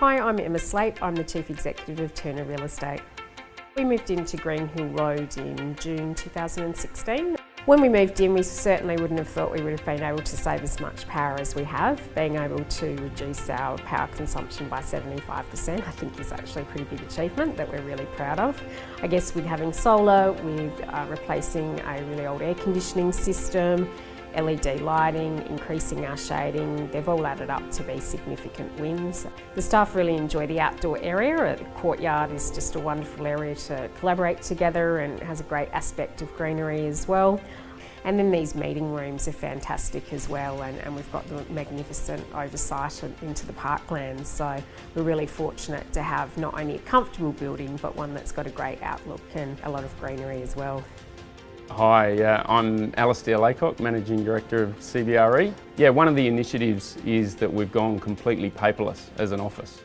Hi, I'm Emma Slate. I'm the Chief Executive of Turner Real Estate. We moved into Greenhill Road in June 2016. When we moved in, we certainly wouldn't have thought we would have been able to save as much power as we have. Being able to reduce our power consumption by 75% I think is actually a pretty big achievement that we're really proud of. I guess with having solar, with uh, replacing a really old air conditioning system, LED lighting, increasing our shading, they've all added up to be significant wins. The staff really enjoy the outdoor area. The courtyard is just a wonderful area to collaborate together and has a great aspect of greenery as well. And then these meeting rooms are fantastic as well and, and we've got the magnificent oversight into the parklands so we're really fortunate to have not only a comfortable building but one that's got a great outlook and a lot of greenery as well. Hi, uh, I'm Alastair Laycock, Managing Director of CBRE. Yeah, one of the initiatives is that we've gone completely paperless as an office.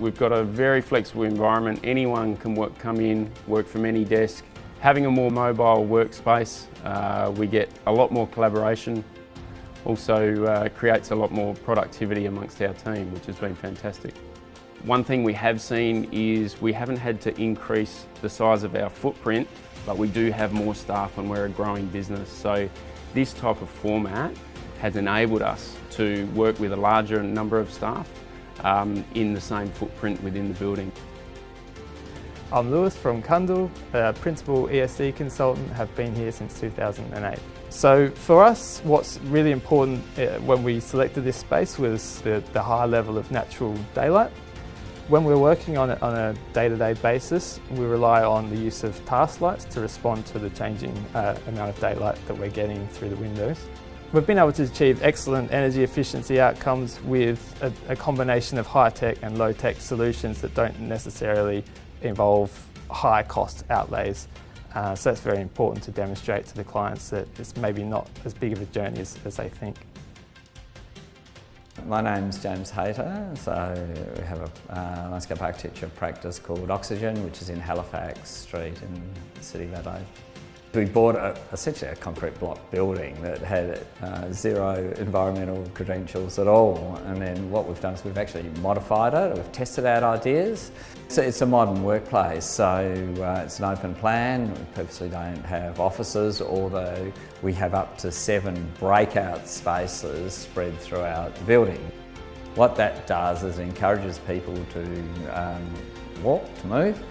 We've got a very flexible environment. Anyone can work, come in, work from any desk. Having a more mobile workspace, uh, we get a lot more collaboration. Also uh, creates a lot more productivity amongst our team, which has been fantastic. One thing we have seen is we haven't had to increase the size of our footprint but we do have more staff and we're a growing business. So this type of format has enabled us to work with a larger number of staff um, in the same footprint within the building. I'm Lewis from Cundall, a Principal ESD Consultant, have been here since 2008. So for us, what's really important uh, when we selected this space was the, the high level of natural daylight. When we're working on it on a day-to-day -day basis, we rely on the use of task lights to respond to the changing uh, amount of daylight that we're getting through the windows. We've been able to achieve excellent energy efficiency outcomes with a, a combination of high-tech and low-tech solutions that don't necessarily involve high cost outlays. Uh, so that's very important to demonstrate to the clients that it's maybe not as big of a journey as, as they think. My name's James Hayter, so we have a uh, landscape architecture practice called Oxigen, which is in Halifax Street in the City of Adelaide. We bought a, essentially a concrete block building that had uh, zero environmental credentials at all and then what we've done is we've actually modified it, we've tested out ideas. So it's a modern workplace so uh, it's an open plan, we purposely don't have offices although we have up to seven breakout spaces spread throughout the building. What that does is encourages people to um, walk, to move,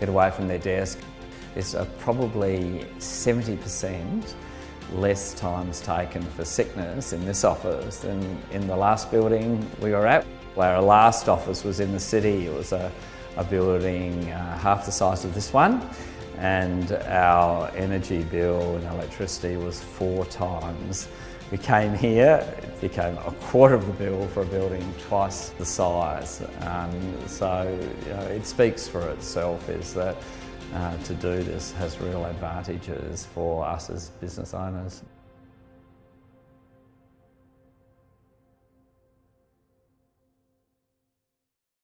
get away from their desk is probably 70% less times taken for sickness in this office than in the last building we were at. Where our last office was in the city. It was a, a building uh, half the size of this one and our energy bill and electricity was four times. We came here, it became a quarter of the bill for a building twice the size. Um, so you know, it speaks for itself is that uh, to do this has real advantages for us as business owners.